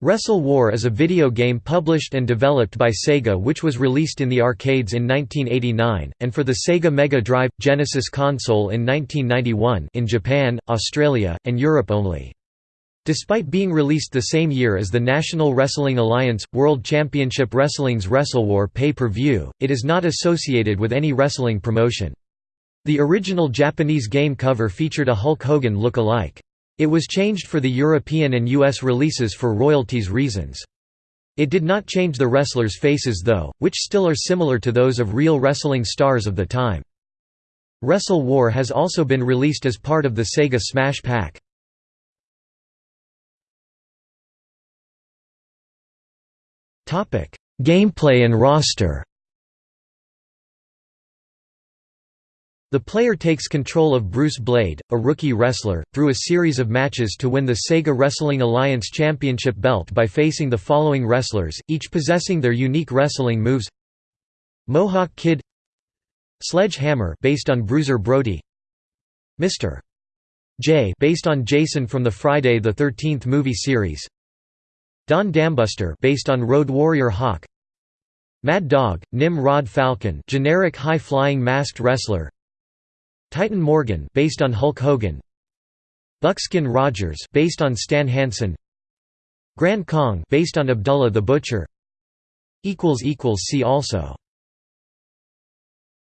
Wrestle War is a video game published and developed by Sega which was released in the arcades in 1989, and for the Sega Mega Drive – Genesis console in 1991 in Japan, Australia, and Europe only. Despite being released the same year as the National Wrestling Alliance – World Championship Wrestling's WrestleWar pay-per-view, it is not associated with any wrestling promotion. The original Japanese game cover featured a Hulk Hogan look-alike. It was changed for the European and US releases for royalties reasons. It did not change the wrestlers' faces though, which still are similar to those of real wrestling stars of the time. Wrestle War has also been released as part of the Sega Smash Pack. Gameplay and roster The player takes control of Bruce Blade, a rookie wrestler, through a series of matches to win the Sega Wrestling Alliance Championship belt by facing the following wrestlers, each possessing their unique wrestling moves. Mohawk Kid Sledge-Hammer based on Bruiser Brody. Mr. J based on Jason from the Friday the 13th movie series. Don Dambuster based on Road Warrior Hawk. Mad Dog, Nim-Rod Falcon generic high-flying masked wrestler Titan Morgan based on Hulk Hogan. Buckskin Rogers based on Stan Hansen. Grand Kong based on Abdullah the Butcher. Equals equals see also